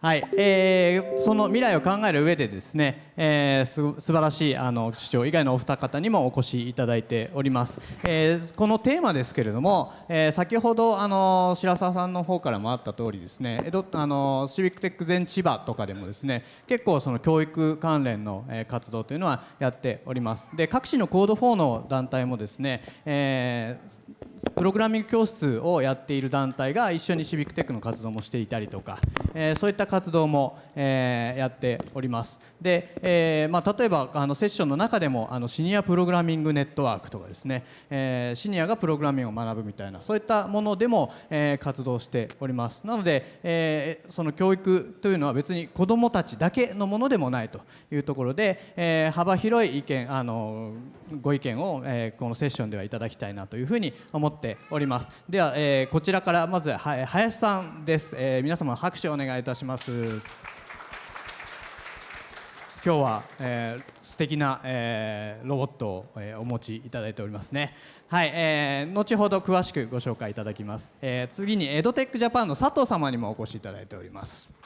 はい、えー、その未来を考える上でですね、えー、す素晴らしいあの市長以外のお二方にもお越しいただいております、えー、このテーマですけれども、えー、先ほどあの白澤さんの方からもあった通りですね江戸あのシビックテック全千葉とかでもですね結構その教育関連の、活動というのはやっております。で各地のコード4の団体もですね、えー、プログラミング教室をやっている団体が一緒にシビックテックの活動もしていたりとか、えー、そういった活動も、えー、やっております。で、えーまあ、例えばあのセッションの中でもあのシニアプログラミングネットワークとかですね、えー、シニアがプログラミングを学ぶみたいなそういったものでも、えー、活動しております。なので、えー、その教育というのは別に子どもたちだけのものでもないというところで、えー、幅広い意見あのご意見を、えー、このセッションではいただきたいなというふうに思っております。では、えー、こちらからまずは林さんです、えー、皆様拍手をお願いいたします。今日は、えー、素敵な、えー、ロボットを、えー、お持ちいただいておりますね。はい、えー、後ほど詳しくご紹介いただきます、えー、次にエドテックジャパンの佐藤様にもお越しいただいております。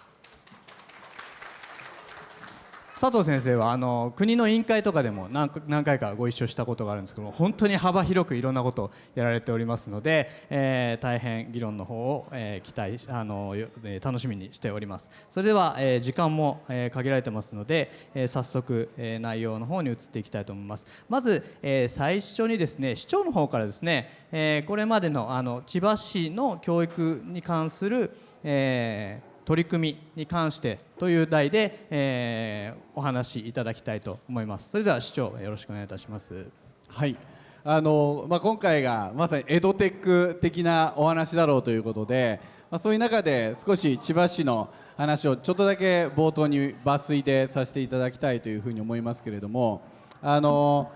佐藤先生はあの国の委員会とかでも何何回かご一緒したことがあるんですけども本当に幅広くいろんなことをやられておりますので、えー、大変議論の方を、えー、期待あの、えー、楽しみにしております。それでは、えー、時間も、えー、限られてますので、えー、早速、えー、内容の方に移っていきたいと思います。まず、えー、最初にですね市長の方からですね、えー、これまでのあの千葉市の教育に関する、えー、取り組みに関してという題で、えー、お話しいただきたいと思います。それでは市長よろしくお願いいたします。はい。あのまあ、今回がまさにエドテック的なお話だろうということで、まあ、そういう中で少し千葉市の話をちょっとだけ冒頭に抜粋でさせていただきたいというふうに思いますけれどもあの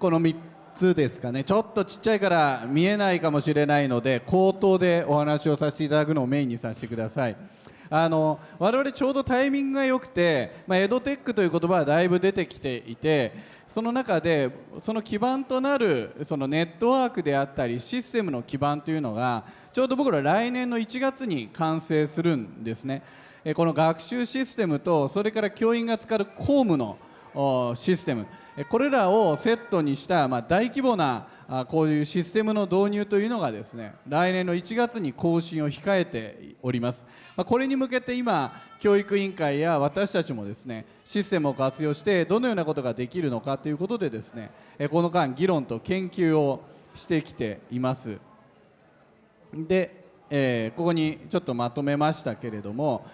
この3つですかね。ちょっとちっちゃいから見えないかもしれないので口頭でお話をさせていただくのをメインにさせてください。あの我々ちょうどタイミングが良くて、まあ、エドテックという言葉はだいぶ出てきていてその中でその基盤となるそのネットワークであったりシステムの基盤というのがちょうど僕ら来年の1月に完成するんですね。この学習システムとそれから教員が使う公務のシステムこれらをセットにした大規模なあこういうシステムの導入というのがですね来年の1月に更新を控えております、まあ、これに向けて今教育委員会や私たちもですねシステムを活用してどのようなことができるのかということでですねこの間議論と研究をしてきています。で、えー、ここにちょっとまとめましたけれども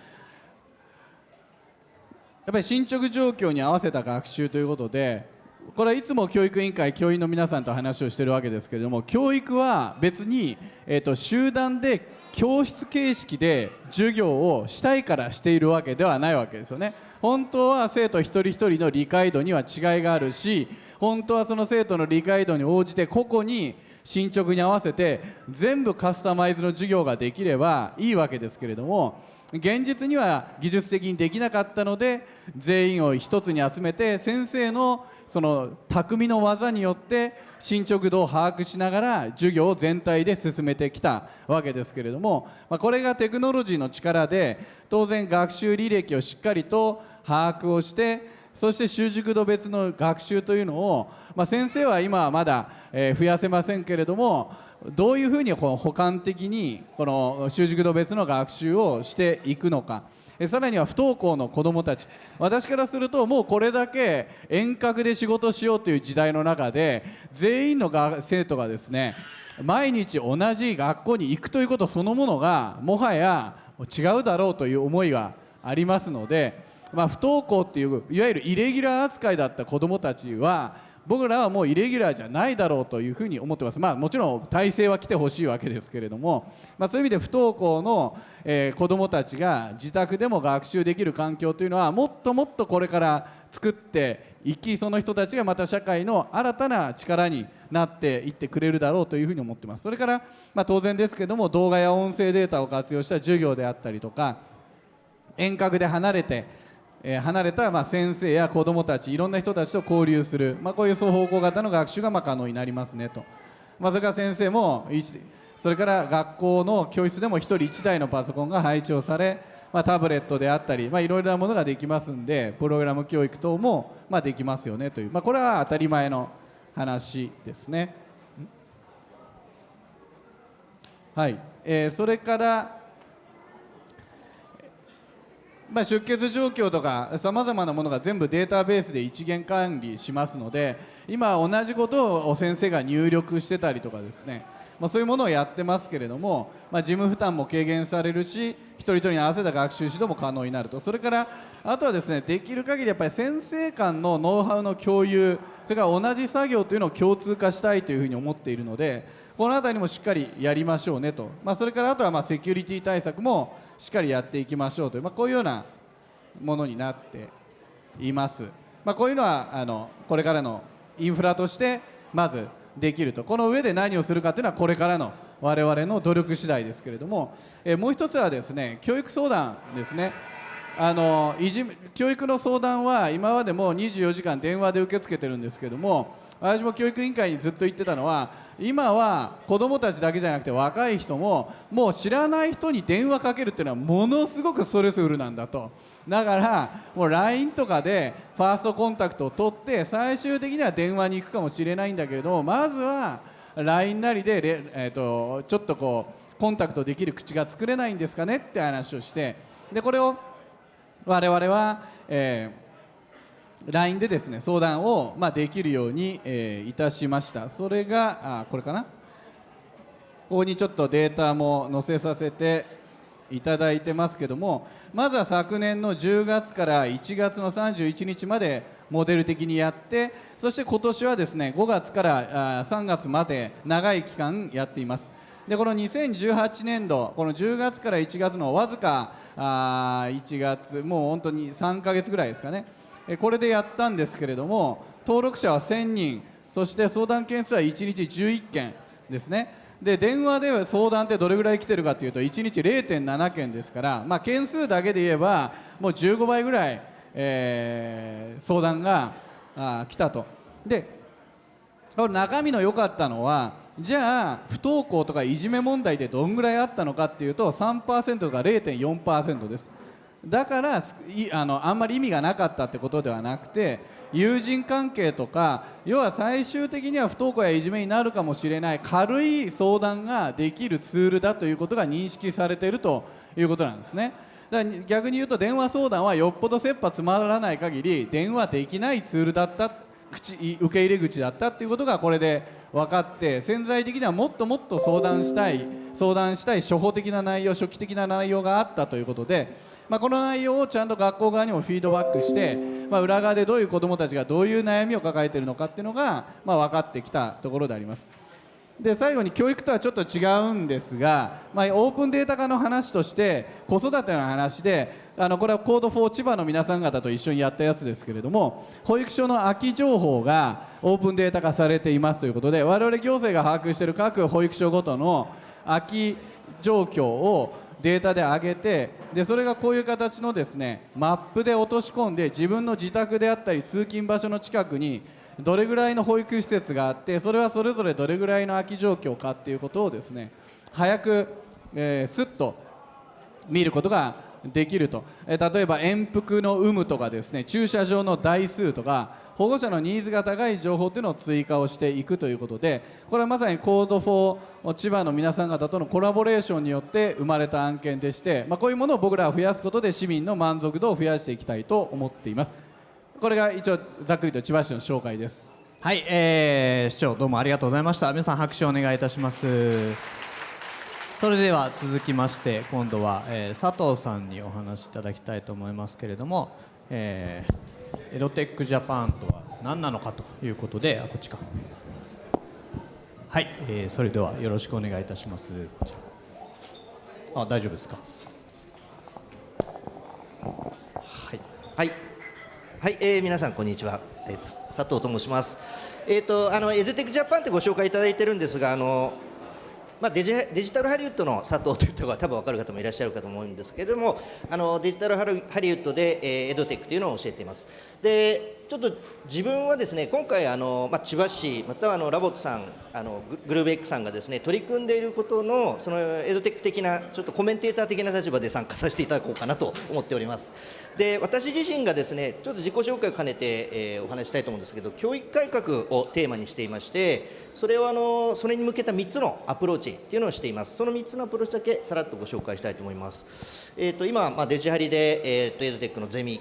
やっぱり進捗状況に合わせた学習ということでこれはいつも教育委員会教員の皆さんと話をしてるわけですけれども教育は別に、えーと、集団で教室形式で授業をしたいからしているわけではないわけですよね。本当は生徒一人一人の理解度には違いがあるし本当はその生徒の理解度に応じて個々に進捗に合わせて全部カスタマイズの授業ができればいいわけですけれども現実には技術的にできなかったので全員を一つに集めて先生のその匠の技によって進捗度を把握しながら授業を全体で進めてきたわけですけれども、まあ、これがテクノロジーの力で当然学習履歴をしっかりと把握をしてそして習熟度別の学習というのを、まあ、先生は今はまだ、え増やせませんけれどもどういうふうにこの補完的にこの習熟度別の学習をしていくのか。さらには不登校の子どもたち。私からするともうこれだけ遠隔で仕事しようという時代の中で全員の生徒がですね毎日同じ学校に行くということそのものがもはや違うだろうという思いがありますので、まあ、不登校っていういわゆるイレギュラー扱いだった子どもたちは僕らはもうイレギュラーじゃないだろうというふうに思ってます、まあ、もちろん体制は来てほしいわけですけれども、まあ、そういう意味で不登校の、えー、子どもたちが自宅でも学習できる環境というのはもっともっとこれから作っていきその人たちがまた社会の新たな力になっていってくれるだろうというふうに思ってます。それから、まあ、当然ですけども動画や音声データを活用した授業であったりとか遠隔で離れてえ離れたま先生や子どもたちいろんな人たちと交流する、まあ、こういう双方向型の学習がま可能になりますねと、まあ、それから先生もそれから学校の教室でも1人1台のパソコンが配置をされまあ、タブレットであったり、まあ、いろいろなものができますんでプログラム教育等も、まあ、できますよねという、まあ、これは当たり前の話ですね。はい。えー、それから、まあ、出血状況とかさまざまなものが全部データベースで一元管理しますので今同じことを先生が入力してたりとかですね、まあ、そういうものをやってますけれども、まあ、事務負担も軽減されるし一人一人に合わせた学習指導も可能になると。それからあとはですねできる限りやっぱり先生間のノウハウの共有それから同じ作業というのを共通化したいというふうに思っているのでこの辺りもしっかりやりましょうねと、まあ、それからあとはまあセキュリティ対策もしっかりやっていきましょうという、まあ、こういうようなものになっています、まあ、こういうのはあのこれからのインフラとしてまずできると。この上で何をするかというのはこれからの我々の努力次第ですけれども、えもう一つはですね教育相談ですね。あのいじ教育の相談は今までも24時間電話で受け付けてるんですけども私も教育委員会にずっと言ってたのは今は子どもたちだけじゃなくて若い人ももう知らない人に電話かけるっていうのはものすごくストレスフルなんだと。だからもう LINE とかでファーストコンタクトを取って最終的には電話に行くかもしれないんだけれどもまずは LINE なりで、えー、とちょっとこうコンタクトできる口が作れないんですかねって話をしてでこれを我々は、えー LINE でですね相談を、まあ、できるように、えーいたしました。それがあこれかな？ここにちょっとデータも載せさせていただいてますけどもまずは昨年の10月から1月の31日までモデル的にやってそして今年はですね5月からあ3月まで長い期間やっています。でこの2018年度この10月から1月のわずかあ1月もう本当に3ヶ月ぐらいですかね。これでやったんですけれども登録者は1000人そして相談件数は1日11件ですね。で電話で相談ってどれぐらい来てるかというと1日0.7件ですから、まあ、件数だけで言えばもう15倍ぐらい、えー相談があ来たと。でこれ中身の良かったのはじゃあ不登校とかいじめ問題ってどんぐらいあったのかっていうと3%とか0.4%です。だからいあのあんまり意味がなかったってことではなくて友人関係とか要は最終的には不登校やいじめになるかもしれない軽い相談ができるツールだということが認識されているということなんですね。だから逆に言うと電話相談はよっぽど切羽詰まらない限り電話できないツールだった口受け入れ口だったっていうことがこれで分かって潜在的にはもっともっと相談したい相談したい初歩的な内容初期的な内容があったということで、まあ、この内容をちゃんと学校側にもフィードバックして、まあ、裏側でどういう子どもたちがどういう悩みを抱えているのかっていうのが、まあ、分かってきたところであります。で最後に教育とはちょっと違うんですが、まあ、オープンデータ化の話として子育ての話であのこれはコード4千葉の皆さん方と一緒にやったやつですけれども保育所の空き情報がオープンデータ化されていますということで我々行政が把握している各保育所ごとの空き状況をデータで上げてでそれがこういう形のですねマップで落とし込んで自分の自宅であったり通勤場所の近くにどれぐらいの保育施設があってそれはそれぞれどれぐらいの空き状況かっていうことをですね早く、えー、すっと見ることができると、え例えば遠幅の有無とかですね駐車場の台数とか保護者のニーズが高い情報というのを追加をしていくということでこれはまさにコード4千葉の皆さん方とのコラボレーションによって生まれた案件でして、まあ、こういうものを僕らは増やすことで市民の満足度を増やしていきたいと思っています。これが一応ざっくりと千葉市の紹介です。はい、えー、市長どうもありがとうございました。皆さん拍手をお願いいたします。それでは続きまして今度は、えー佐藤さんにお話しいただきたいと思いますけれども、えーエドテックジャパンとは何なのかということであこっちか。はい、えーそれではよろしくお願いいたします。こちら。あ大丈夫ですか？はい。はい、はいえー皆さんこんにちは、えーと佐藤と申します。えっ、とあのエデテックジャパンってご紹介いただいてるんですが、あのまあデジデジタルハリウッドの佐藤といった方が多分わかる方もいらっしゃるかと思うんですけれども、あのデジタルハリハリウッドで、えーエドテックというのを教えています。で、ちょっと自分はですね今回あの、まあ、千葉市またはあのラボットさんあのグルーブ X さんがですね取り組んでいることのそのエドテック的なちょっとコメンテーター的な立場で参加させていただこうかなと思っております。で私自身がですねちょっと自己紹介を兼ねて、えーお話したいと思うんですけど教育改革をテーマにしていましてそれをあのそれに向けた3つのアプローチっていうのをしています。その3つのアプローチだけさらっとご紹介したいと思います。えっ、と今、まあ、デジハリで、えー、とエドテックのゼミ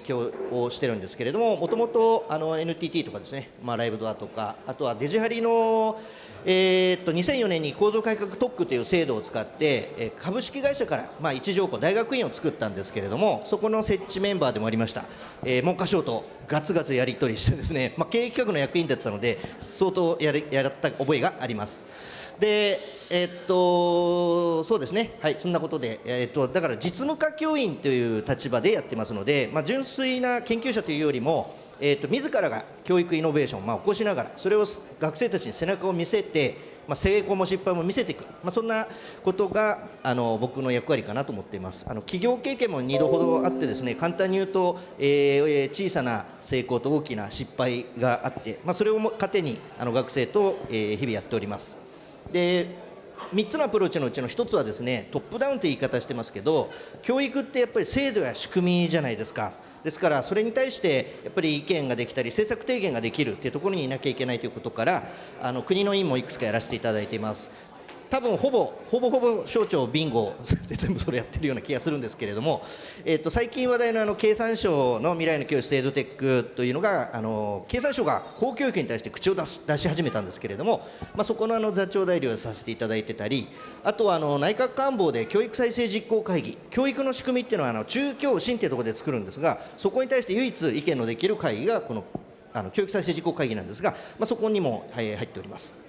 をしてるんですけれどももともとあの NTT とかですね、まあ、ライブドアとか。あとはデジハリのえーっと2004年に構造改革特区という制度を使って、え株式会社から、まあ、一条項大学院を作ったんですけれどもそこの設置メンバーでもありました、えー文科省とガツガツやり取りしてですね、まあ、経営企画の役員だったので相当やりやった覚えがあります。でえっとそうですね、はい、そんなことで、えっとだから実務家教員という立場でやってますので、まあ、純粋な研究者というよりも、えーっと自らが教育イノベーションを、まあ、起こしながら、それを学生たちに背中を見せて、まあ、成功も失敗も見せていく、まあ、そんなことがあの僕の役割かなと思っています。あの企業経験も2度ほどあってですね簡単に言うと、ええ小さな成功と大きな失敗があって、まあ、それをも糧にあの学生と、えー日々やっております。で3つのアプローチのうちの1つはですねトップダウンという言い方してますけど教育ってやっぱり制度や仕組みじゃないですかですからそれに対してやっぱり意見ができたり政策提言ができるというところにいなきゃいけないということからあの国の委員もいくつかやらせていただいています。多分ほぼほぼほぼ省庁ビンゴで全部それやってるような気がするんですけれども、えっと最近話題のあの経産省の未来の教室エドテックというのがあの経産省が公教育に対して口を出し出し始めたんですけれども、まあ、そこのあの座長代理をさせていただいてたりあとはあの内閣官房で教育再生実行会議教育の仕組みっていうのはあの中教審っていうところで作るんですがそこに対して唯一意見のできる会議がこのあの教育再生実行会議なんですが、まあ、そこにも、はい、入っております。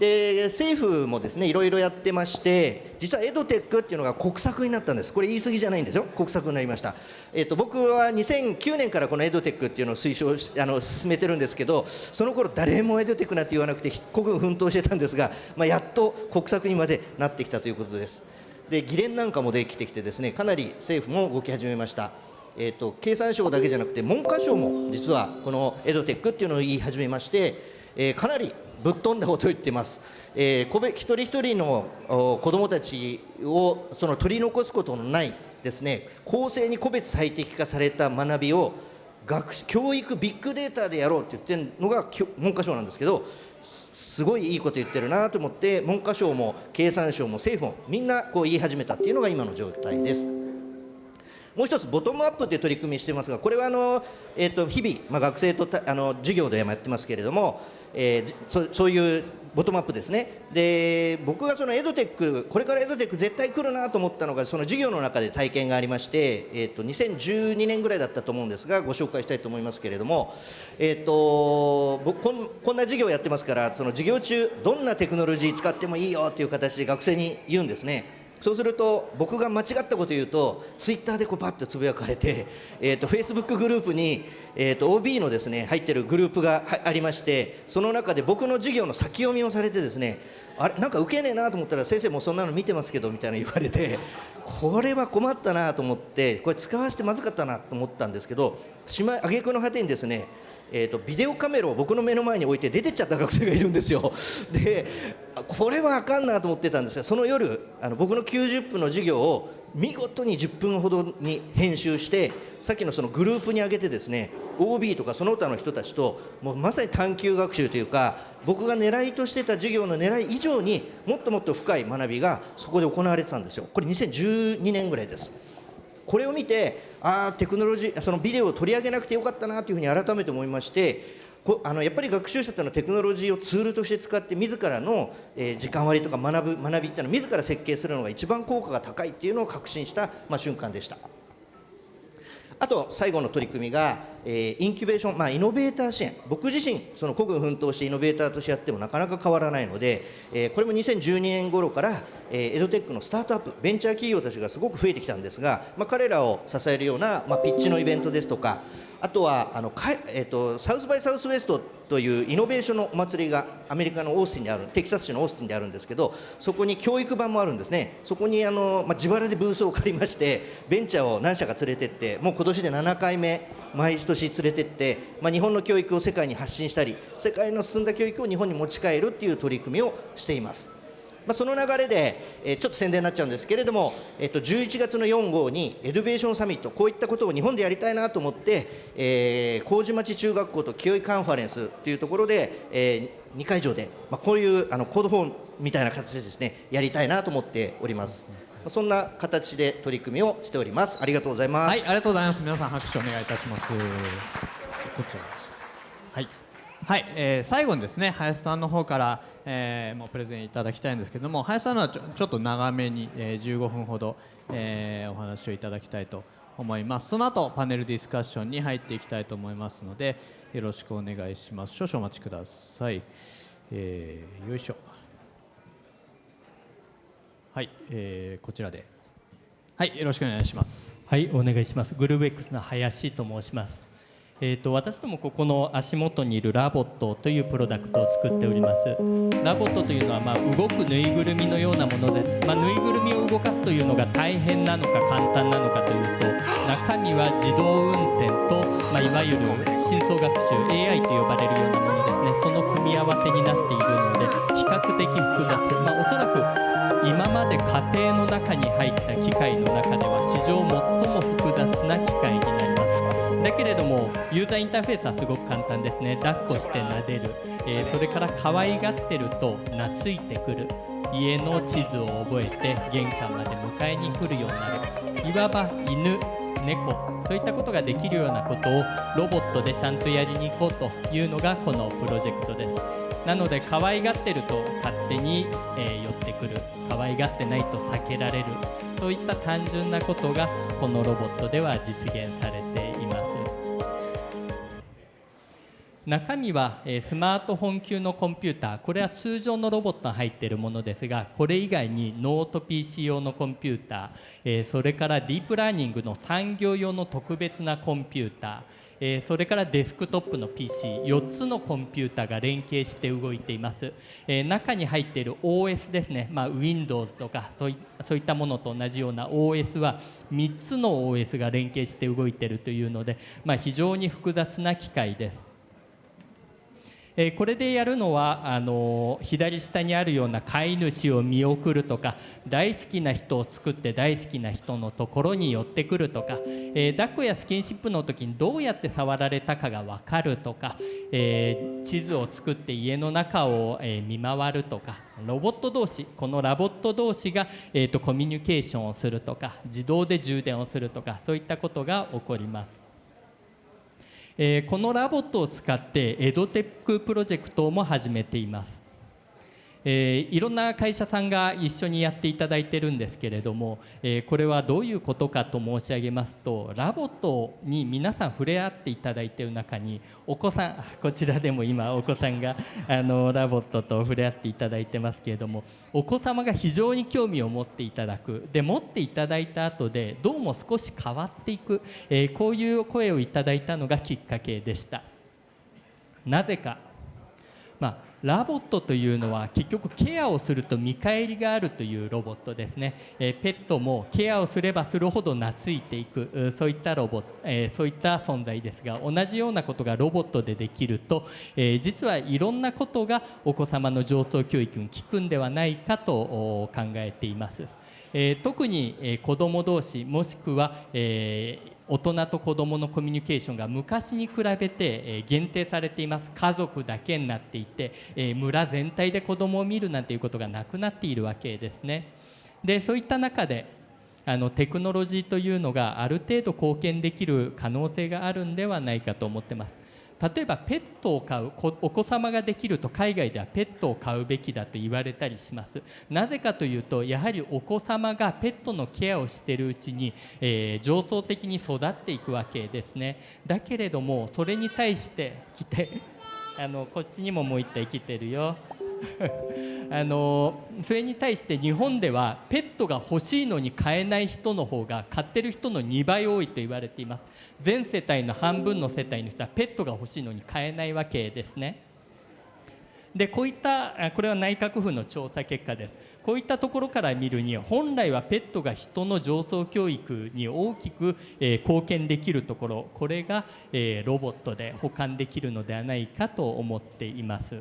で政府もですねいろいろやってまして実はエドテックっていうのが国策になったんです。これ言い過ぎじゃないんですよ。国策になりました、えっと僕は2009年からこのエドテックっていうのを推奨しあの進めてるんですけどその頃誰もエドテックなんて言わなくて孤軍奮闘してたんですが、まあ、やっと国策にまでなってきたということです。で議連なんかもできてきてですねかなり政府も動き始めました。えー、と経産省だけじゃなくて文科省も実はこのエドテックっていうのを言い始めまして、えーかなりぶっ飛んだことを言ってます、えー個別一人一人の子どもたちをその取り残すことのないですね公正に個別最適化された学びを学教育ビッグデータでやろうって言ってるのが文科省なんですけどすすごいいいこと言ってるなと思って文科省も経産省も政府もみんなこう言い始めたっていうのが今の状態です。もう一つボトムアップという取り組みしてますがこれはあの、えー、と日々、まあ、学生とあの授業でもやってますけれども、えーそそういうボトムアップですねで僕がそのエドテックこれからエドテック絶対来るなと思ったのがその授業の中で体験がありまして、えー、と2012年ぐらいだったと思うんですがご紹介したいと思いますけれども、えー、と僕こんこんな授業やってますからその授業中どんなテクノロジー使ってもいいよっていう形で学生に言うんですね。そうすると僕が間違ったこと言うとツイッターでこうパッとつぶやかれて、えー、とフェイスブックグループに、えー、と OB のですね入ってるグループがありましてその中で僕の授業の先読みをされてですねあれなんか受けねえなと思ったら先生もそんなの見てますけどみたいな言われて これは困ったなと思ってこれ使わせてまずかったなと思ったんですけどしまい挙句の果てにですねえー、とビデオカメラを僕の目の前に置いて出てっちゃった学生がいるんですよ。でこれはあかんなと思ってたんですがその夜あの僕の90分の授業を見事に10分ほどに編集してさっきのそのグループに上げてですね OB とかその他の人たちともうまさに探究学習というか僕が狙いとしてた授業の狙い以上にもっともっと深い学びがそこで行われてたんですよ。これ2012年ぐらいです。これを見てああテクノロジーそのビデオを取り上げなくてよかったなというふうに改めて思いましてこあのやっぱり学習者というのはテクノロジーをツールとして使って自らの、えー時間割とか学ぶ学びっていうのを自ら設計するのが一番効果が高いっていうのを確信した、まあ、瞬間でした。あと最後の取り組みが、えーインキュベーション、まあ、イノベーター支援。僕自身その孤軍奮闘してイノベーターとしてやってもなかなか変わらないので、えーこれも2012年頃から、えーエドテックのスタートアップベンチャー企業たちがすごく増えてきたんですが、まあ、彼らを支えるような、まあ、ピッチのイベントですとかあとはあのか、えーと、サウスバイ・サウスウェストというイノベーションのお祭りがアメリカのオースティンにあるテキサス州のオースティンであるんですけどそこに教育版もあるんですねそこにあの、まあ、自腹でブースを借りましてベンチャーを何社か連れてってもう今年で7回目毎年連れてって、まあ、日本の教育を世界に発信したり世界の進んだ教育を日本に持ち帰るっていう取り組みをしています。まあ、その流れで、えー、ちょっと宣伝になっちゃうんですけれども、えっと、11月の4、5にエドベーションサミットこういったことを日本でやりたいなと思って、えー、麹町中学校と紀尾井カンファレンスというところで、えー、2会場で、まあ、こういうあのコードフォームみたいな形でですねやりたいなと思っております。そんな形で取り組みをしております。ありがとうございます。はい、ありがとうございます。皆さん拍手お願いいたします。こちらです。はい。はい、えー、最後にですね林さんの方から、えー、もうプレゼンいただきたいんですけども林さんのはちょちょっと長めに、えー、15分ほど、えー、お話をいただきたいと思います。その後パネルディスカッションに入っていきたいと思いますのでよろしくお願いします。少々お待ちください、えー、よいしょ。はい、えー、こちらで。はいよろしくお願いします。はいお願いします。グルーブ X の林と申します。えーと、私どもここの足元にいるラボットというプロダクトを作っております。ラボットというのはま動くぬいぐるみのようなものです、まあ、ぬいぐるみを動かすというのが大変なのか簡単なのかというと中身は自動運転と、まあ、いわゆる深層学習 AI と呼ばれるようなものですね。その組み合わせになっているので比較的複雑、まあ、おそらく今まで家庭の中に入った機械の中では史上最も複雑な機械になります。だけれどもユーザーインターフェースはすごく簡単ですね。抱っこして撫でる、えー、それから可愛がってると懐いてくる。家の地図を覚えて玄関まで迎えに来るようになる。いわば犬猫。そういったことができるようなことをロボットでちゃんとやりに行こうというのがこのプロジェクトです。なので可愛がってると勝手に、え、寄ってくる。可愛がってないと避けられる。そういった単純なことがこのロボットでは実現されてい中身はスマートフォン級のコンピューター。これは通常のロボットが入っているものですがこれ以外にノート PC 用のコンピューターそれからディープラーニングの産業用の特別なコンピューターそれからデスクトップの PC4 つのコンピューターが連携して動いています。中に入っている OS ですね、まあ、Windows とかそういったものと同じような OS は3つの OS が連携して動いているというので、まあ、非常に複雑な機械です。えこれでやるのはあの左下にあるような飼い主を見送るとか大好きな人を作って大好きな人のところに寄ってくるとか、えー、抱っこやスキンシップの時にどうやって触られたかが分かるとか、えー、地図を作って家の中を、え見回るとかロボット同士このラボット同士が、えーとコミュニケーションをするとか自動で充電をするとかそういったことが起こります。えこのラボットを使ってエドテックプロジェクトも始めています。えー、いろんな会社さんが一緒にやっていただいてるんですけれども、えー、これはどういうことかと申し上げますとラボットに皆さん触れ合っていただいている中にお子さんこちらでも今お子さんがあのラボットと触れ合っていただいてますけれどもお子様が非常に興味を持っていただく。で持っていただいた後でどうも少し変わっていく、えー、こういう声をいただいたのがきっかけでした。なぜか、まあラボットというのは結局ケアをすると見返りがあるというロボットですね、えペットもケアをすればするほど懐いていくそういったロボット、えそういった存在ですが同じようなことがロボットでできると、え実はいろんなことがお子様の情操教育に効くんではないかと考えています。え特に、え子ども同士もしくは、えー大人と子どものコミュニケーションが昔に比べて限定されています家族だけになっていて村全体で子どもを見るなんていうことがなくなっているわけですね。でそういった中であのテクノロジーというのがある程度貢献できる可能性があるんではないかと思ってます。例えばペットを飼うお子様ができると海外ではペットを飼うべきだと言われたりします。なぜかというとやはりお子様がペットのケアをしているうちに、えー、上層的に育っていくわけですね。だけれどもそれに対して来てあのこっちにももう一体来てるよ。あのそれに対して日本ではペットが欲しいのに飼えない人の方が飼ってる人の2倍多いと言われています。全世帯の半分の世帯の人はペットが欲しいのに飼えないわけですね。でこういったこれは内閣府の調査結果です。こういったところから見るに本来はペットが人の上層教育に大きく、えー、貢献できるところ。これが、えー、ロボットで保管できるのではないかと思っています。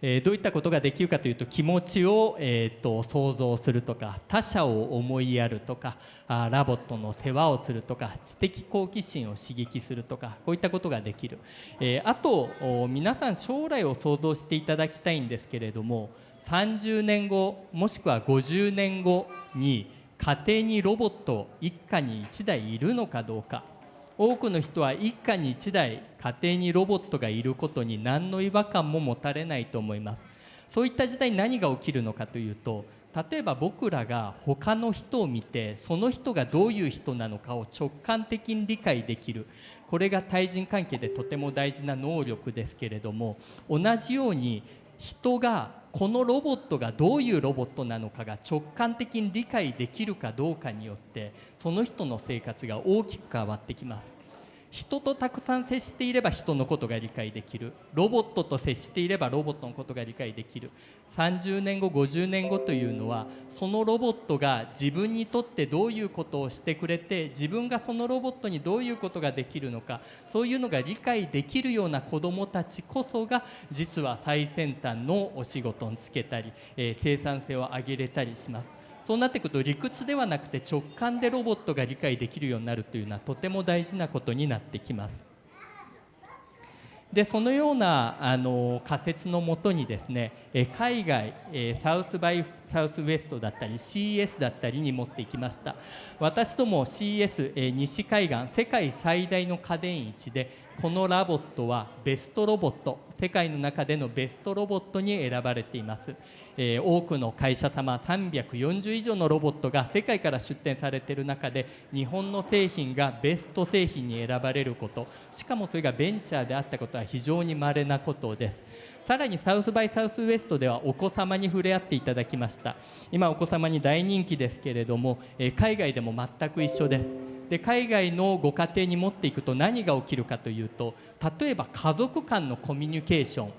えー、どういったことができるかというと気持ちを、えーと、想像するとか他者を思いやるとかあラボットの世話をするとか知的好奇心を刺激するとかこういったことができる、えー、あと皆さん将来を想像していただきたいんですけれども30年後もしくは50年後に家庭にロボット一家に1台いるのかどうか。多くの人は一家に1台家庭にロボットがいることに何の違和感も持たれないと思います。そういった時代に何が起きるのかというと例えば僕らが他の人を見てその人がどういう人なのかを直感的に理解できる。これが対人関係でとても大事な能力ですけれども同じように人がこのロボットがどういうロボットなのかが直感的に理解できるかどうかによってその人の生活が大きく変わってきます。人とたくさん接していれば人のことが理解できるロボットと接していればロボットのことが理解できる30年後50年後というのはそのロボットが自分にとってどういうことをしてくれて自分がそのロボットにどういうことができるのかそういうのが理解できるような子どもたちこそが実は最先端のお仕事につけたり、え、生産性を上げれたりします。そうなってくると理屈ではなくて直感でロボットが理解できるようになるというのはとても大事なことになってきます。でそのようなあの仮説のもとにですね海外サウスバイサウスウェストだったり CS だったりに持っていきました私ども CS 西海岸世界最大の家電市でこの LOVOT はベストロボット世界の中でのベストロボットに選ばれています。えー、多くの会社様340以上のロボットが世界から出展されている中で日本の製品がベスト製品に選ばれること。しかもそれがベンチャーであったことは非常に稀なことです。さらに South by Southwest ではお子様に触れ合っていただきました。今お子様に大人気ですけれども、え海外でも全く一緒です。で海外のご家庭に持っていくと何が起きるかというと例えば家族間のコミュニケーション。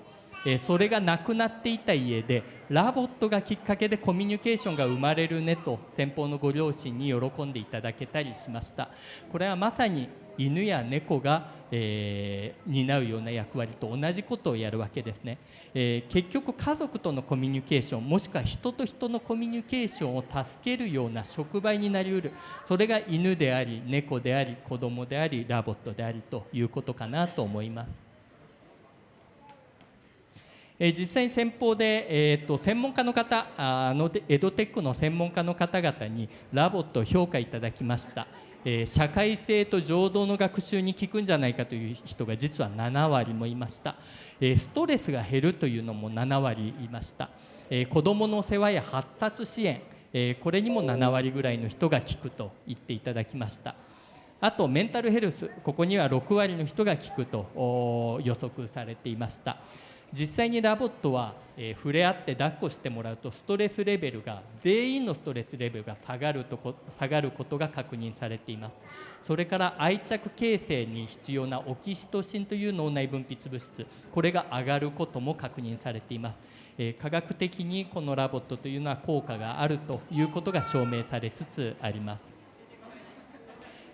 えそれがなくなっていた家でラボットがきっかけでコミュニケーションが生まれるねと先方のご両親に喜んでいただけたりしました。これはまさに犬や猫が、えー、担うような役割と同じことをやるわけですね、えー、結局家族とのコミュニケーションもしくは人と人のコミュニケーションを助けるような触媒になりうる。それが犬であり猫であり子供であり LOVOT でありということかなと思います。実際に先方で、えーと、専門家の方あの EdTech の専門家の方々に LOVOT を評価いただきました、えー、社会性と情動の学習に効くんじゃないかという人が実は7割もいました、え、ストレスが減るというのも7割いました、え、子どもの世話や発達支援、えこれにも7割ぐらいの人が効くと言っていただきました。あとメンタルヘルスここには6割の人が効くと予測されていました。実際にラボットは、えー、触れ合って抱っこしてもらうとストレスレベルが全員のストレスレベルが下がるとこ下がることが確認されています。それから愛着形成に必要なオキシトシンという脳内分泌物質これが上がることも確認されています、えー、科学的にこの LOVOT というのは効果があるということが証明されつつあります。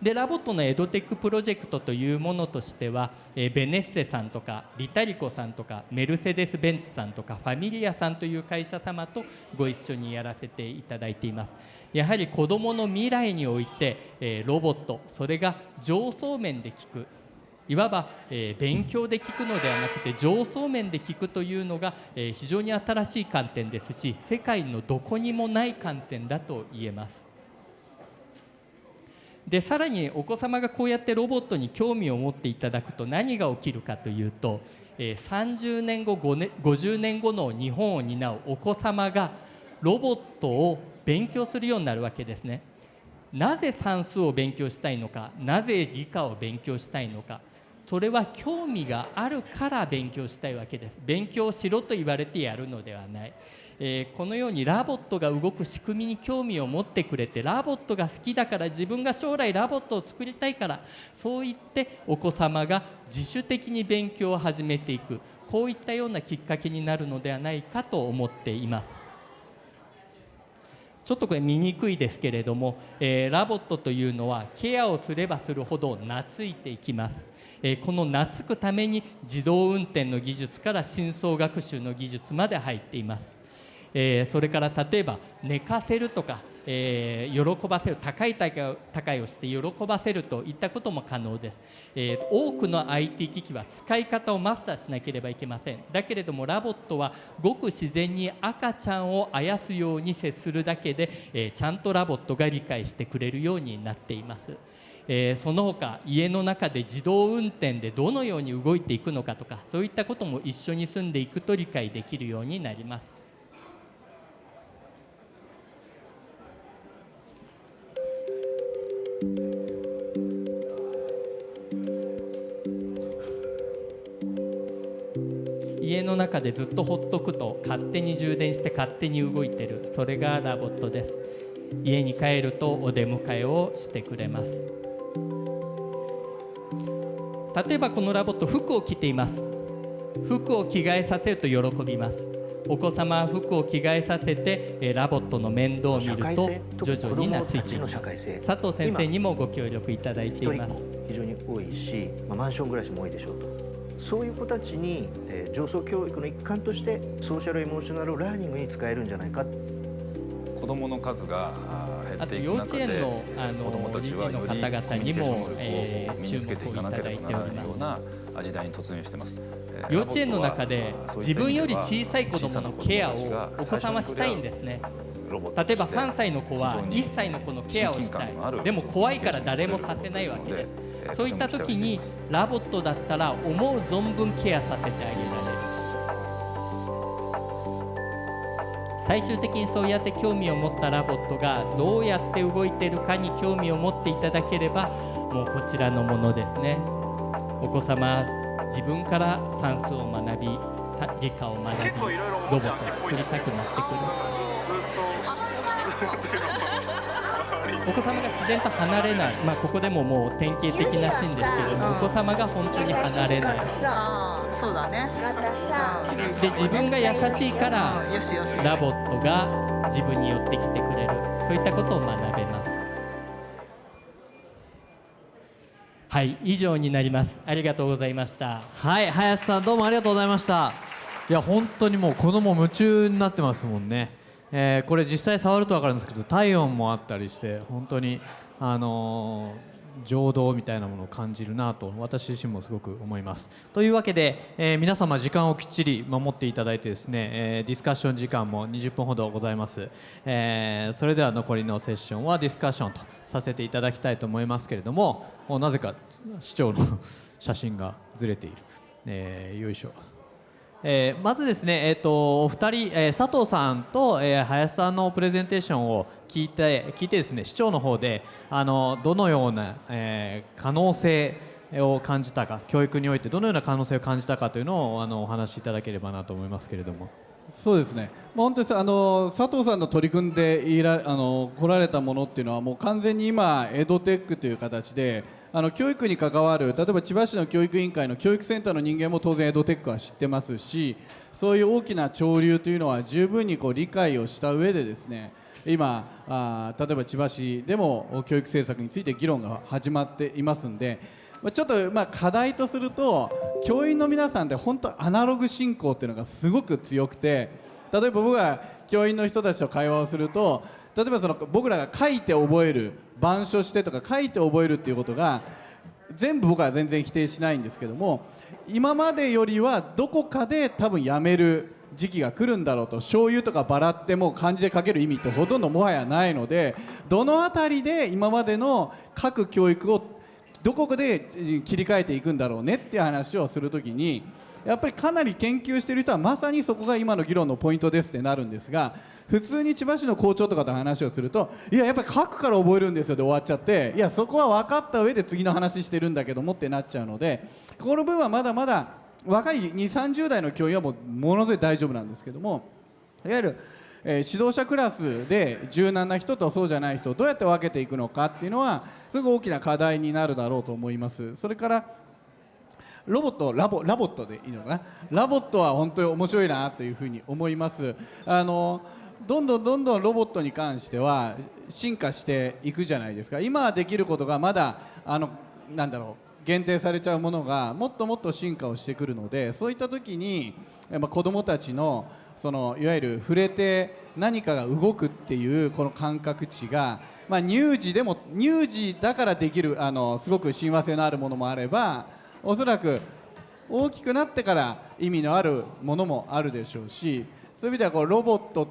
で LOVOT の EdTech プロジェクトというものとしては、えー、ベネッセさんとか LITALICO さんとかメルセデス・ベンツさんとかファミリアさんという会社様とご一緒にやらせていただいています。やはり子どもの未来において、えー、ロボットそれが上層面で聞くいわば、えー、勉強で聞くのではなくて上層面で聞くというのが、えー、非常に新しい観点ですし世界のどこにもない観点だと言えます。でさらにお子様がこうやってロボットに興味を持っていただくと何が起きるかというと、え、30年後年50年後の日本を担うお子様がロボットを勉強するようになるわけですね。なぜ算数を勉強したいのかなぜ理科を勉強したいのかそれは興味があるから勉強したいわけです勉強しろと言われてやるのではない、えーこのように LOVOT が動く仕組みに興味を持ってくれて LOVOT が好きだから自分が将来 LOVOT を作りたいからそう言ってお子様が自主的に勉強を始めていく。こういったようなきっかけになるのではないかと思っています。ちょっとこれ見にくいですけれども、えー LOVOT というのはケアをすればするほど懐いていきます、えーこの懐くために自動運転の技術から深層学習の技術まで入っています、えーそれから例えば寝かせるとか、えー喜ばせる高い高いをして喜ばせるといったことも可能です、えー多くの IT 機器は使い方をマスターしなければいけません。だけれども LOVOT はごく自然に赤ちゃんをあやすように接するだけで、えちゃんとラボットが理解してくれるようになっています。えーその他家の中で自動運転でどのように動いていくのかとかそういったことも一緒に住んでいくと理解できるようになります。家の中でずっとほっとくと勝手に充電して勝手に動いてる。それが LOVOT です。家に帰るとお出迎えをしてくれます。例えばこの LOVOT 服を着ています。服を着替えさせると喜びます。お子様は服を着替えさせてえー LOVOT の面倒を見てやると徐々に懐いていきます。社会性佐藤先生にもご協力いただいています。非常に多いし、まあ、マンション暮らしも多いでしょうとそういう子たちに、えー上層教育の一環としてソーシャルエモーショナルラーニングに使えるんじゃないか子どもの数が減っていくあと幼稚中で園のあ子どもたちはよのり方々にも、えー身につけていかなければならないような時代に突入してます。えー幼稚園の中で自分より小さい子どものケアをお子さんはしたいんですね。例えば3歳の子は1歳の子のケアをしたいでも怖いから誰もさせないわけですそういった時に LOVOT だったら思う存分ケアさせてあげられる最終的にそうやって興味を持った LOVOT がどうやって動いているかに興味を持っていただければもうこちらのものですね。お子様自分から算数を学びた理科を学びロボットを作りたくなってくるお子様が自然と離れない、まあ、ここでももう典型的なシーンですけれども、お子様が本当に離れない。ああそうだね。で自分が優しいからラボットが自分に寄ってきてくれる。そういったことを学べます。はい以上になります。ありがとうございました。はい林さんどうもありがとうございました。いや本当にもう子供夢中になってますもんね、えーこれ実際触ると分かるんですけど体温もあったりして本当にあのー情動みたいなものを感じるなと私自身もすごく思います。というわけで、えー皆様時間をきっちり守っていただいてですね、えディスカッション時間も20分ほどございます、えそれでは残りのセッションはディスカッションとさせていただきたいと思いますけれどもなぜか市長の写真がずれている、えよいしょ。えーまずですね、えー、とお二人、えー佐藤さんと、えー林さんのプレゼンテーションを聞いて聞いてですね市長の方であのどのような、えー可能性を感じたか教育においてどのような可能性を感じたかというのをあのお話しいただければなと思いますけれども。そうですね、まあ、本当にあの佐藤さんの取り組んでいらあの来られたものっていうのはもう完全に今エドテックという形であの教育に関わる例えば千葉市の教育委員会の教育センターの人間も当然エドテックは知ってますしそういう大きな潮流というのは十分にこう理解をした上でですね今あ例えば千葉市でも教育政策について議論が始まっていますんでちょっとまあ課題とすると教員の皆さんって本当アナログ進行っていうのがすごく強くて例えば僕が教員の人たちと会話をすると例えばその僕らが書いて覚える板書してとか書いて覚えるっていうことが全部僕は全然否定しないんですけども今までよりはどこかで多分やめる時期が来るんだろうと醤油とかバラってもう漢字で書ける意味ってほとんどもはやないのでどの辺りで今までの各教育をどこかで切り替えていくんだろうねっていう話をするときにやっぱりかなり研究している人はまさにそこが今の議論のポイントですってなるんですが普通に千葉市の校長とかと話をするといややっぱり書くから覚えるんですよで終わっちゃっていやそこは分かった上で次の話してるんだけどもってなっちゃうのでこの部分はまだまだ若い2 3 0代の教員はもうものすごい大丈夫なんですけどもいわゆる、えー指導者クラスで柔軟な人とそうじゃない人どうやって分けていくのかっていうのはすごく大きな課題になるだろうと思います。それからロボットラボラボットでいいのかな？ラボットは本当に面白いなというふうに思います。あのどんどんどんどんロボットに関しては進化していくじゃないですか。今できることがまだあのなんだろう限定されちゃうものがもっともっと進化をしてくるのでそういった時にやっぱ子どもたちのそのいわゆる触れて何かが動くっていうこの感覚値が、まあ、乳児でも乳児だからできるあのすごく親和性のあるものもあればおそらく大きくなってから意味のあるものもあるでしょうしそういう意味ではこうロボット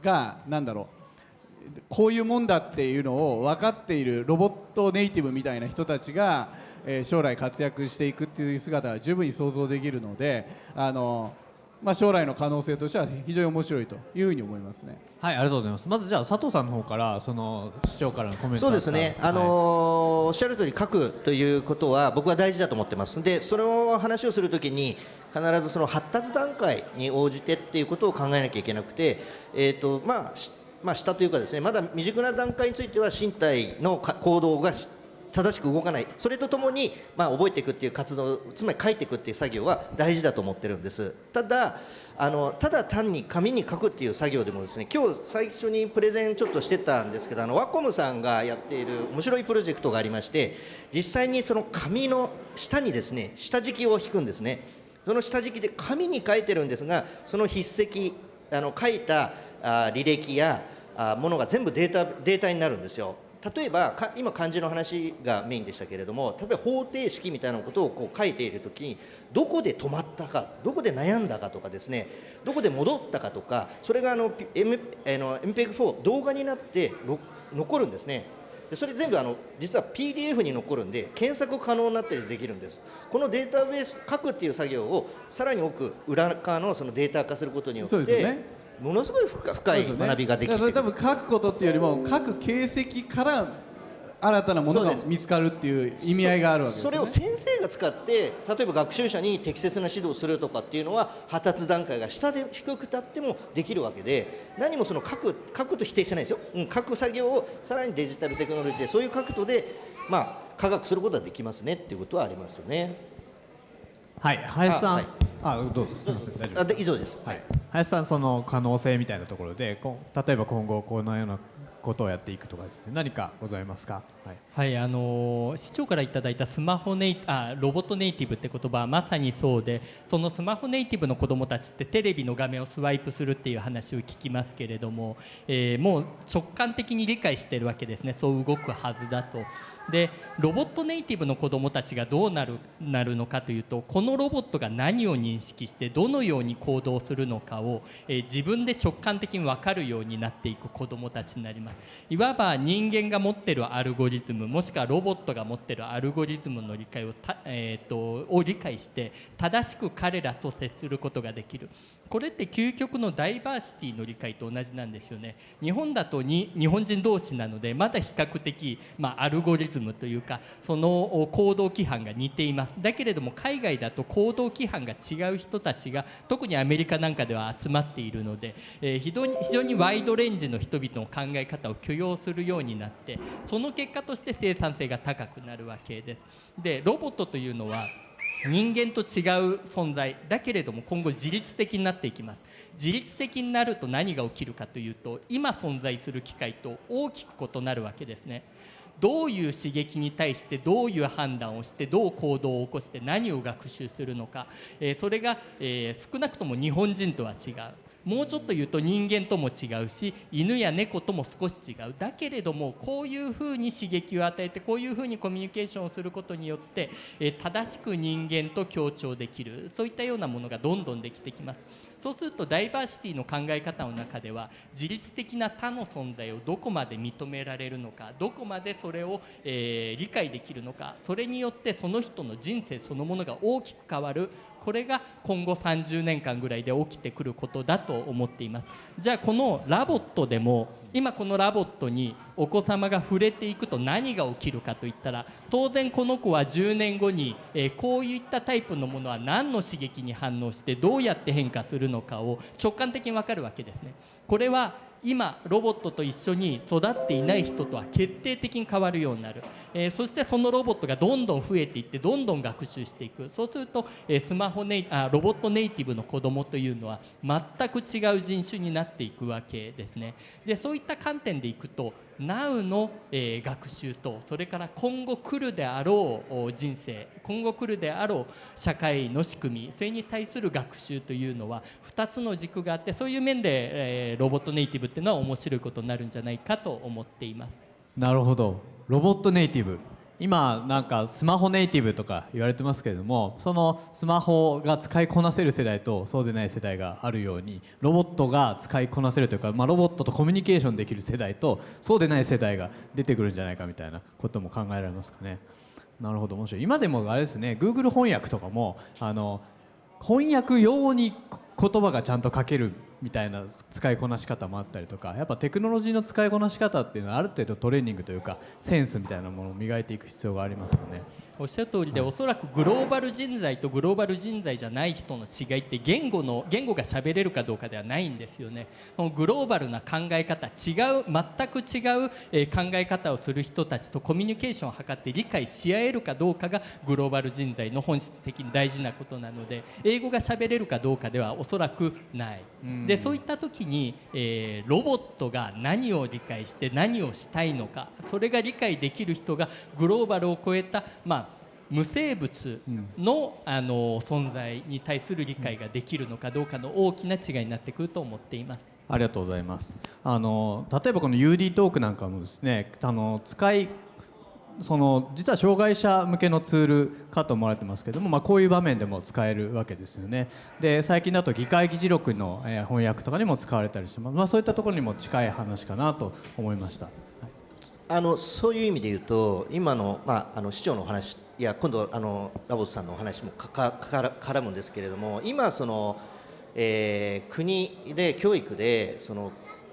が何だろうこういうもんだっていうのを分かっているロボットネイティブみたいな人たちが、え将来活躍していくっていう姿は十分に想像できるのであの、まあ、将来の可能性としては非常に面白いというふうに思いますね。はいありがとうございます。まずじゃあ佐藤さんの方からその市長からのコメントそうですね、あのーおっしゃる通り書くということは僕は大事だと思ってます。でその話をするときに必ずその発達段階に応じてっていうことを考えなきゃいけなくて、えーとまあしまあ、下というかですねまだ未熟な段階については身体のか行動がし正しく動かない。それとともに、まあ、覚えていくっていう活動つまり書いていくっていう作業は大事だと思ってるんです。ただあのただ単に紙に書くっていう作業でもですね今日最初にプレゼンちょっとしてたんですけどあのワコムさんがやっている面白いプロジェクトがありまして実際にその紙の下にですね下敷きを引くんですね。その下敷きで紙に書いてるんですがその筆跡あの書いたあ履歴やあものが全部データデータになるんですよ。例えばか今漢字の話がメインでしたけれども例えば方程式みたいなことをこう書いている時にどこで止まったかどこで悩んだかとかですねどこで戻ったかとかそれがあの、M あの MPEG4 動画になって残るんですね。でそれ全部あの実は PDF に残るんで検索可能になったりできるんです。このデータベース書くっていう作業をさらに多く裏側のそのデータ化することによって、ね。ものすごい深深い学びができてくる。だからそれ多分書くことっていうよりも書く形跡から新たなものが見つかるっていう意味合いがあるわけですよね。それを先生が使って例えば学習者に適切な指導をするとかっていうのは発達段階が下で低く立ってもできるわけで何もその書く書くと否定してないですよ、うん、書く作業をさらにデジタルテクノロジーでそういう角度でまあ科学することはできますねっていうことはありますよね。はい林さん。あはいあどうぞすみません大丈夫ですあで以上です。はい、林さん、その可能性みたいなところで、こう例えば今後、このようなことをやっていくとかですね、何かございますか？はい、はい、あのー市長からいただいたスマホネイあロボットネイティブって言葉はまさにそうでそのスマホネイティブの子どもたちってテレビの画面をスワイプするっていう話を聞きますけれども、えーもう直感的に理解しているわけですねそう動くはずだと。でロボットネイティブの子どもたちがどうなるなるのかというとこのロボットが何を認識してどのように行動するのかを、えー自分で直感的に分かるようになっていく子どもたちになります。いわば人間が持ってるアルゴリズムもしくはロボットが持ってるアルゴリズムの理解をた、えー、とを理解して正しく彼らと接することができる。これって究極のダイバーシティの理解と同じなんですよね日本だとに日本人同士なのでまだ比較的、まあ、アルゴリズムというかその行動規範が似ていますだけれども海外だと行動規範が違う人たちが特にアメリカなんかでは集まっているので、えー非常に非常にワイドレンジの人々の考え方を許容するようになってその結果として生産性が高くなるわけです。でロボットというのは人間と違う存在。だけれども今後自律的になっていきます。自律的になると何が起きるかというと今存在する機械と大きく異なるわけですね。どういう刺激に対してどういう判断をしてどう行動を起こして何を学習するのか、えそれが、え少なくとも日本人とは違う。もうちょっと言うと人間とも違うし犬や猫とも少し違う。だけれどもこういうふうに刺激を与えてこういうふうにコミュニケーションをすることによって、え正しく人間と協調できる。そういったようなものがどんどんできてきます。そうするとダイバーシティの考え方の中では自律的な他の存在をどこまで認められるのかどこまでそれを、えー理解できるのかそれによってその人の人生そのものが大きく変わる。これが今後30年間ぐらいで起きてくることだと思っています。じゃあこの LOVOT でも今この LOVOT にお子様が触れていくと何が起きるかといったら当然この子は10年後に、えこういったタイプのものは何の刺激に反応してどうやって変化するのかを直感的に分かるわけですね。これは今ロボットと一緒に育っていない人とは決定的に変わるようになる、えーそしてそのロボットがどんどん増えていってどんどん学習していく。そうすると、えースマホネイあロボットネイティブの子どもというのは全く違う人種になっていくわけですね。でそういった観点でいくと Now の、えー学習とそれから今後来るであろう人生。今後来るであろう社会の仕組み。それに対する学習というのは2つの軸があってそういう面で、えーロボットネイティブっていうのは面白いことになるんじゃないかと思っています。なるほど。ロボットネイティブ。今なんかスマホネイティブとか言われてますけれどもそのスマホが使いこなせる世代とそうでない世代があるようにロボットが使いこなせるというか、まあ、ロボットとコミュニケーションできる世代とそうでない世代が出てくるんじゃないかみたいなことも考えられますかね。なるほど面白い今でもあれですね Google 翻訳とかもあの翻訳用に言葉がちゃんと書けるみたいな使いこなし方もあったりとかやっぱテクノロジーの使いこなし方っていうのはある程度トレーニングというかセンスみたいなものを磨いていく必要がありますよね。おっしゃる通りで、おそらくグローバル人材とグローバル人材じゃない人の違いって言語の言語が喋れるかどうかではないんですよね。このグローバルな考え方、違う全く違う、えー考え方をする人たちとコミュニケーションを図って理解し合えるかどうかがグローバル人材の本質的に大事なことなので、英語が喋れるかどうかではおそらくない。で、そういった時に、えーロボットが何を理解して何をしたいのか、それが理解できる人がグローバルを超えたまあ無生物の,、あの存在に対する理解ができるのかどうかの大きな違いになってくると思っています。ありがとうございます。あの例えばこの UD トークなんかもですね、あの使いその実は障害者向けのツールかと思われてますけども、まあ、こういう場面でも使えるわけですよね。で最近だと議会議事録の、えー翻訳とかにも使われたりします、まあ、そういったところにも近い話かなと思いました。あのそういう意味で言うと今の,、まあ、あの市長のお話いや今度あのラボスさんのお話もかか絡むんですけれども今その、えー国で教育でその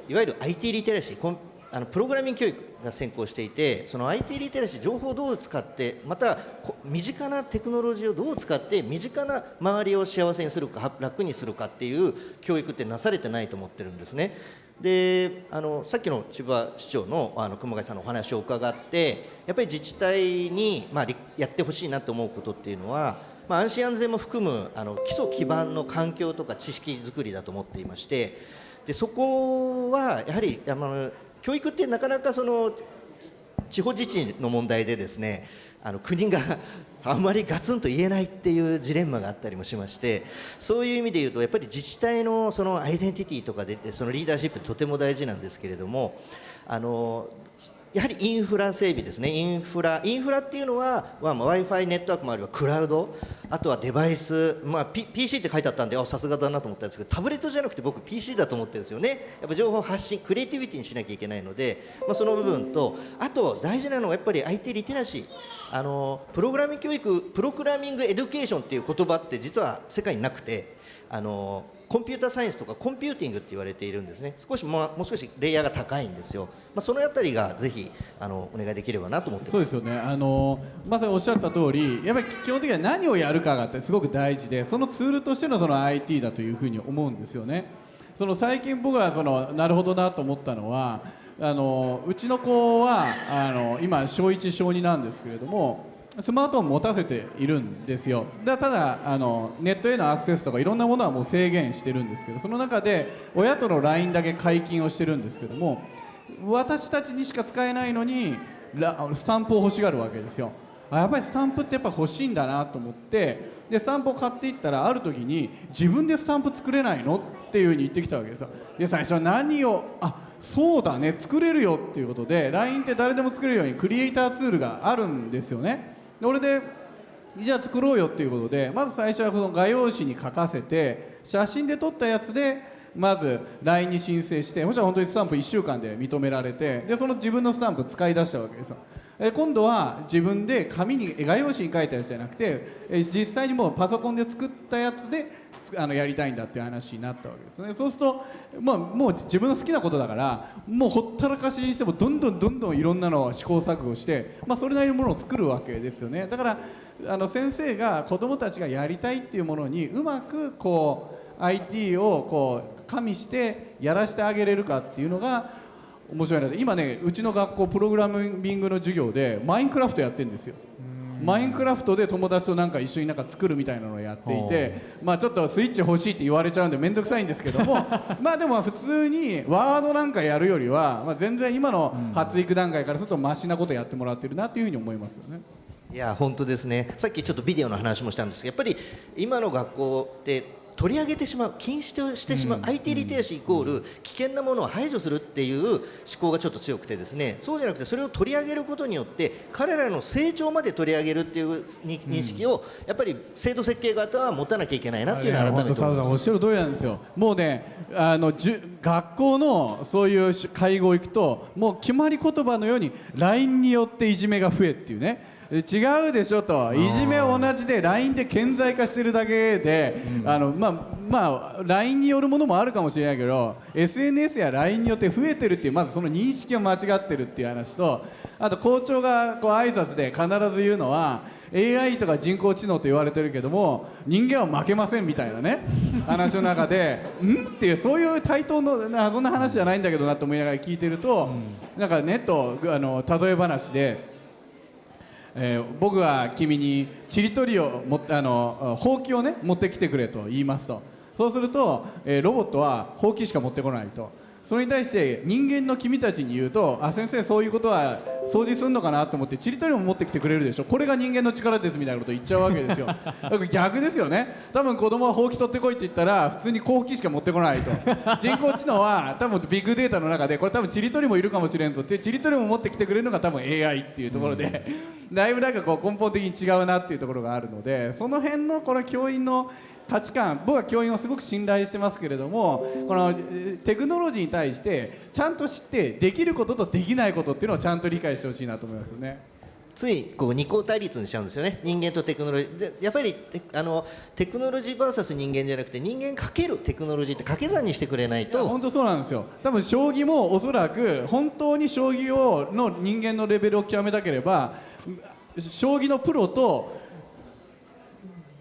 いわゆる IT リテラシーコンあのプログラミング教育が先行していてその IT リテラシー情報をどう使ってまた身近なテクノロジーをどう使って身近な周りを幸せにするか楽にするかっていう教育ってなされてないと思ってるんですね。であのさっきの千葉市長のあの熊谷さんのお話を伺ってやっぱり自治体に、まあ、やってほしいなと思うことっていうのは、まあ、安心安全も含むあの基礎基盤の環境とか知識づくりだと思っていましてでそこはやはりあの教育ってなかなかその地方自治の問題でですねあの国が あんまりガツンと言えないっていうジレンマがあったりもしましてそういう意味で言うとやっぱり自治体のそのアイデンティティとかでそのリーダーシップとても大事なんですけれどもあのやはりインフラ整備ですね、インフラ、インフラっていうのは、まあ、Wi-Fi ネットワークもあればクラウド、あとはデバイス、まあ、P、PC って書いてあったんで、あさすがだなと思ったんですけど、タブレットじゃなくて僕、PC だと思ってるんですよね、やっぱ情報発信、クリエイティビティにしなきゃいけないので、まあ、その部分と、あと大事なのはやっぱり IT リテラシー、あのプログラミング教育、 programming education っていう言葉って、実は世界になくて、あのコンピューターサイエンスとかコンピューティングって言われているんですね。少しもうもう少しレイヤーが高いんですよ、まあ、そのあたりがぜひあのお願いできればなと思ってまそうですすよね。あのまさにおっしゃった通りやっぱり基本的には何をやるかがってすごく大事でそのツールとしてのその IT だというふうに思うんですよね。その最近僕はそのなるほどなと思ったのはあのうちの子はあの今小1小2なんですけれどもスマートフォン持たせているんですよ。だただあのネットへのアクセスとかいろんなものはもう制限してるんですけどその中で親との LINE だけ解禁をしてるんですけども私たちにしか使えないのにスタンプを欲しがるわけですよ。あやっぱりスタンプってやっぱ欲しいんだなと思ってでスタンプを買っていったらある時に自分でスタンプ作れないのっていうふうに言ってきたわけですよ。で最初は何をあそうだね作れるよっていうことで LINE って誰でも作れるようにクリエイターツールがあるんですよね。俺でじゃあ作ろうよっていうことでまず最初はこの画用紙に書かせて写真で撮ったやつでまず LINE に申請してもしろん本当にスタンプ1週間で認められてでその自分のスタンプ使い出したわけですよ。え今度は自分で紙に画用紙に書いたやつじゃなくてえ実際にもうパソコンで作ったやつであのやりたいんだっていう話になったわけですね。そうすると、まあ、もう自分の好きなことだからもうほったらかしにしてもどんどんどんどんいろんなのを試行錯誤して、まあ、それなりのものを作るわけですよね。だからあの先生が子どもたちがやりたいっていうものにうまくこう IT をこう加味してやらせてあげれるかっていうのが面白いなと今ねうちの学校プログラミングの授業でマインクラフトやってるんですよ。マインクラフトで友達となんか一緒になんか作るみたいなのをやっていてまあちょっとスイッチ欲しいって言われちゃうんで面倒くさいんですけども まあでも普通にワードなんかやるよりは、まあ、全然今の発育段階からするとマシなことやってもらってるなっていうふうに思いますよね。いや本当ですね。さっきちょっとビデオの話もしたんですけどやっぱり今の学校って取り上げてしまう禁止としてしまう、IT リテラシーイコール危険なものを排除するっていう思考がちょっと強くてですねそうじゃなくてそれを取り上げることによって彼らの成長まで取り上げるっていうに認識をやっぱり制度設計型は持たなきゃいけないなっていうのは改めて思います。おっしゃる通りなんですよ。もうねあのじゅ学校のそういう会合行くともう決まり言葉のように LINE によっていじめが増えっていうね違うでしょといじめは同じで LINE で顕在化してるだけで、あのまあまあ LINE によるものもあるかもしれないけど SNS や LINE によって増えてるっていうまずその認識が間違ってるっていう話とあと校長がこう挨拶で必ず言うのは AI とか人工知能と言われてるけども人間は負けませんみたいなね話の中で「ん?」っていうそういう対等のなそんな話じゃないんだけどなと思いながら聞いてると、なんかネットあの例え話で。えー僕は君にちりとりをもあのほうきをね持ってきてくれと言いますと。そうすると、えーロボットはほうきしか持ってこないと。それに対して人間の君たちに言うとあ先生そういうことは掃除するのかなと思ってちりとりも持ってきてくれるでしょ。これが人間の力ですみたいなこと言っちゃうわけですよ。だから逆ですよね。多分子供はほうき取ってこいって言ったら普通にほうきしか持ってこないと。人工知能は多分ビッグデータの中でこれ多分ちりとりもいるかもしれんぞってちりとりも持ってきてくれるのが多分 AI っていうところで、だいぶなんかこう根本的に違うなっていうところがあるのでその辺のこの教員の価値観僕は教員をすごく信頼してますけれどもこのえーテクノロジーに対してちゃんと知ってできることとできないことっていうのをちゃんと理解してほしいなと思いますよね。ついこう二項対立にしちゃうんですよね。人間とテクノロジー。でやっぱりテあのテクノロジー VS 人間じゃなくて人間かけるテクノロジーって掛け算にしてくれないと。本当そうなんですよ。多分将棋もおそらく本当に将棋をの人間のレベルを極めたければ将棋のプロと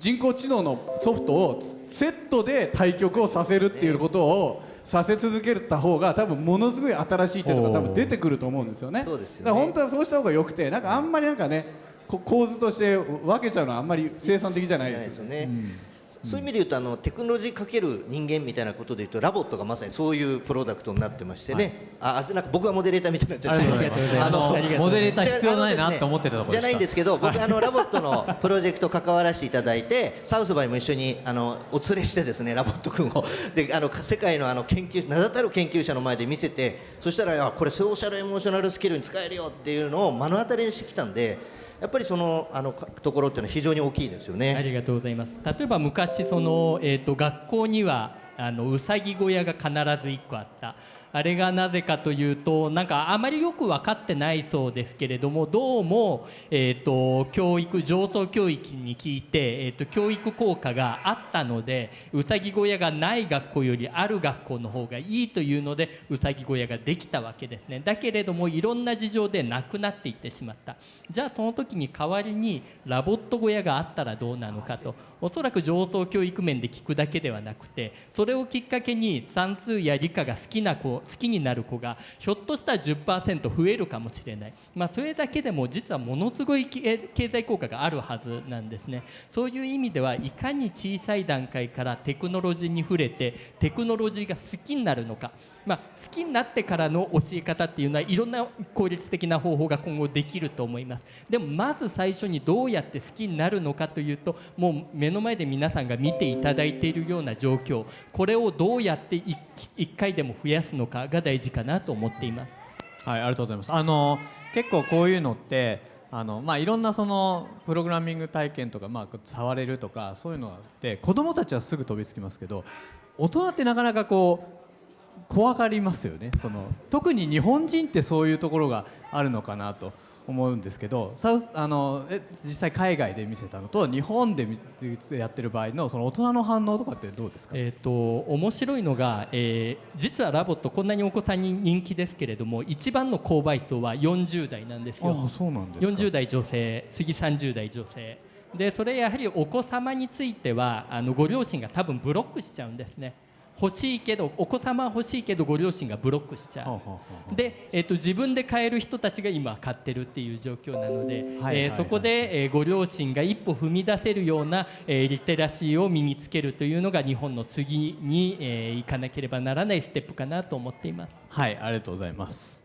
人工知能のソフトをセットで対局をさせるっていうことをさせ続けた方が多分ものすごい新しい手とか多分出てくると思うんですよね。そうですよねだから本当はそうした方が良くてなんかあんまりなんかねこ構図として分けちゃうのはあんまり生産的じゃないですよね。ね、そういう意味で言うとあのテクノロジーかける人間みたいなことで言うと LOVOT がまさにそういうプロダクトになってましてね、ああなんか僕はモデレーターみたいになっちゃすみませんあのモデレーター必要ないなって思ってたところじゃないんですけど僕あの LOVOT の プロジェクト関わらせていただいて South by も一緒にあのお連れしてですね LOVOT 君を。であの世界のあの研究名だたる研究者の前で見せてそしたらこれ social emotional skill に使えるよっていうのを目の当たりにしてきたんでやっぱりそのあのところっていうのは非常に大きいですよね。ありがとうございます。例えば昔そのえっ、と学校にはあのうさぎ小屋が必ず1個あった。あれがなぜかというとなんかあまりよく分かってないそうですけれどもどうも、えー、と教育上等教育に聞いて、えー、と教育効果があったのでうさぎ小屋がない学校よりある学校の方がいいというのでうさぎ小屋ができたわけですね。だけれどもいろんな事情でなくなっていってしまった。じゃあその時に代わりにラボット小屋があったらどうなのかと。おそらく上等教育面で聞くだけではなくてそれをきっかけに算数や理科が好きな子好きになる子がひょっとしたら10%増えるかもしれない、まあ、それだけでも実はものすごい経経済効果があるはずなんですね。そういう意味ではいかに小さい段階からテクノロジーに触れてテクノロジーが好きになるのか。まあ、好きになってからの教え方っていうのはいろんな効率的な方法が今後できると思います。でもまず最初にどうやって好きになるのかというともう目の前で皆さんが見ていただいているような状況。これをどうやって一一回でも増やすのかが大事かなと思っています。はい、ありがとうございます。あの結構こういうのってあのまあいろんなそのプログラミング体験とかまあ触れるとかそういうのがあって子供たちはすぐ飛びつきますけど大人ってなかなかこう怖がりますよね。その特に日本人ってそういうところがあるのかなと思うんですけど South あのえ実際海外で見せたのと日本で見やってる場合のその大人の反応とかってどうですか、えー、と面白いのが、えー実は LOVOT こんなにお子さんに人気ですけれども一番の購買層は40代なんですよ。あそうなんですか。40代女性次30代女性。でそれやはりお子様についてはあのご両親が多分ブロックしちゃうんですね欲しいけどお子様は欲しいけどご両親がブロックしちゃう、で、えー、と自分で買える人たちが今買ってるっていう状況なので、はいはいはい。えーそこで、えーご両親が一歩踏み出せるような、えーリテラシーを身につけるというのが日本の次に、えー行かなければならないステップかなと思っています。はいありがとうございます。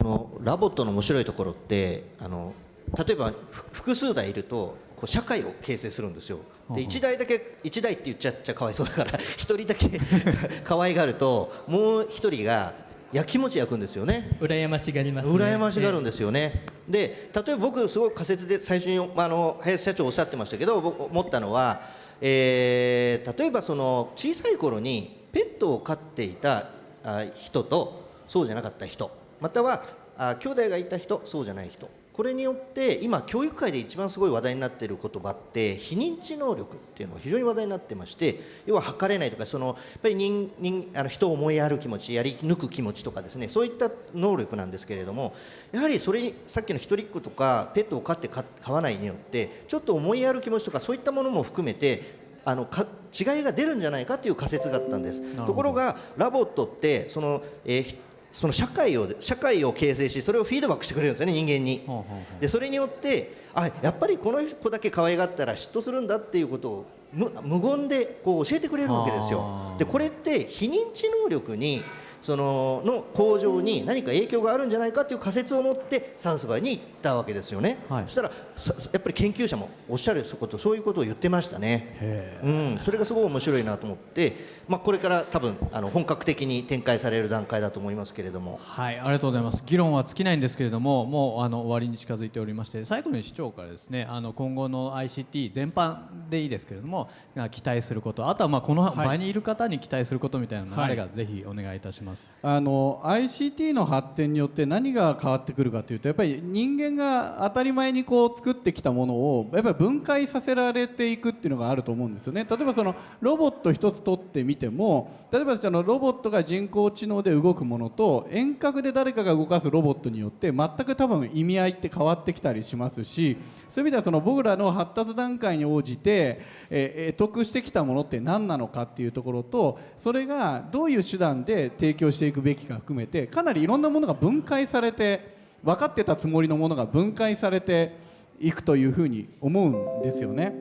この LOVOT の面白いところってあの例えばふ複数台いるとこう社会を形成するんですよで1台だけ1台って言っちゃっちゃかわいそうだから 1人だけ 可愛がるともう1人がやきもち焼くんですよね羨ましがります、ね。羨ましがるんですよね。で例えば僕すごい仮説で最初にあの林社長おっしゃってましたけど僕思ったのは、えー例えばその小さい頃にペットを飼っていたあ人とそうじゃなかった人またはあ兄弟がいた人そうじゃない人これによって今教育界で一番すごい話題になっている言葉って非認知能力っていうのが非常に話題になってまして要は測れないとかそのやっぱり人人あの人を思いやる気持ちやり抜く気持ちとかですねそういった能力なんですけれどもやはりそれにさっきの一人っ子とかペットを飼って飼飼わないによってちょっと思いやる気持ちとかそういったものも含めてあのか違いが出るんじゃないかという仮説があったんです。ところがラボットってその、えーひその社会を社会を形成しそれをフィードバックしてくれるんですよね人間に。でそれによってあやっぱりこの子だけ可愛がったら嫉妬するんだっていうことを無無言でこう教えてくれるわけですよ。でこれって非認知能力にそのの向上に何か影響があるんじゃないかという仮説を持ってサウスバイに行ったわけですよね。はいそしたらさやっぱり研究者もおっしゃることそういうことを言ってましたね。うん、それがすごい面白いなと思って、まあ、これから多分あの本格的に展開される段階だと思いますけれども。はい、ありがとうございます。議論は尽きないんですけれども、もうあの終わりに近づいておりまして、最後に市長からですね、あの今後の ICT 全般でいいですけれども、あ期待すること、あとはまあこの場にいる方に期待することみたいなのがあれば、ぜひお願いいたします。あの ICT の発展によって何が変わってくるかというとやっぱり人間が当たり前にこう作ってきたものをやっぱり分解させられていくっていうのがあると思うんですよね。例えばそのロボット一つ取ってみても例えばそのロボットが人工知能で動くものと遠隔で誰かが動かすロボットによって全く多分意味合いって変わってきたりしますしそういう意味ではその僕らの発達段階に応じて、えー、得得してきたものって何なのかっていうところとそれがどういう手段で提供強していくべきか含めてかなりいろんなものが分解されて分かってたつもりのものが分解されていくというふうに思うんですよね。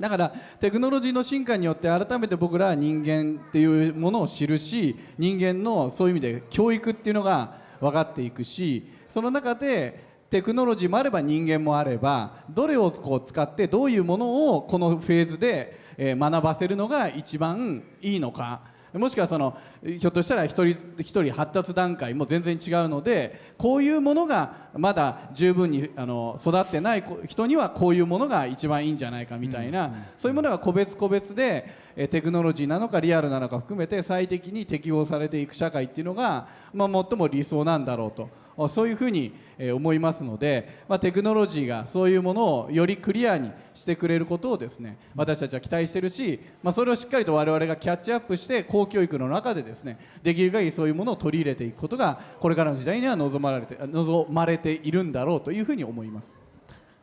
だからテクノロジーの進化によって改めて僕らは人間っていうものを知るし人間のそういう意味で教育っていうのが分かっていくしその中でテクノロジーもあれば人間もあればどれをこう使ってどういうものをこのフェーズでえ学ばせるのが一番いいのかもしくはそのひょっとしたら一人一人発達段階も全然違うのでこういうものがまだ十分にあの育ってない子人にはこういうものが一番いいんじゃないかみたいな、そういうものが個別個別でえーテクノロジーなのかリアルなのか含めて最適に適応されていく社会っていうのが、まあ、最も理想なんだろうと。そういうふうにえー思いますので、まあ、テクノロジーがそういうものをよりクリアにしてくれることをですね私たちは期待してるし、まあ、それをしっかりと我々がキャッチアップして公教育の中でですねできる限りそういうものを取り入れていくことがこれからの時代には望まれて望まれているんだろうというふうに思います。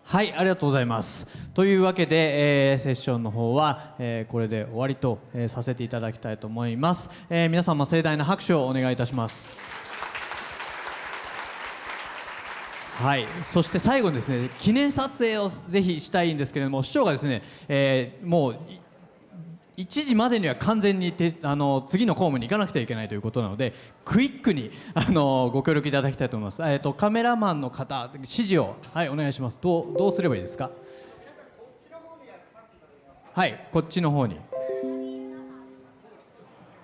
はい、ありがとうございます。というわけで、えーセッションの方は、えーこれで終わりと、えーさせていただきたいと思います。えー皆様盛大な拍手をお願いいたします。はい、そして最後にですね記念撮影をぜひしたいんですけれども市長がですね、えーもう1時までには完全にてあの次の公務に行かなくてはいけないということなのでクイックにあのご協力いただきたいと思います。えっ、とカメラマンの方指示をはいお願いします。どうどうすればいいですか？はいこっちの方に。